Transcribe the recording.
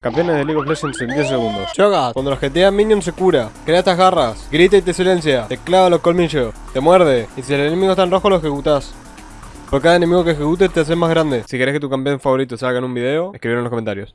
Campeones de League of Legends en 10 segundos. Choga, cuando los jetean minions se cura. Crea estas garras. Grita y te silencia. Te clava los colmillos. Te muerde. Y si el enemigo está en rojo lo ejecutás. Por cada enemigo que ejecutes te haces más grande. Si querés que tu campeón favorito salga en un video, escribilo en los comentarios.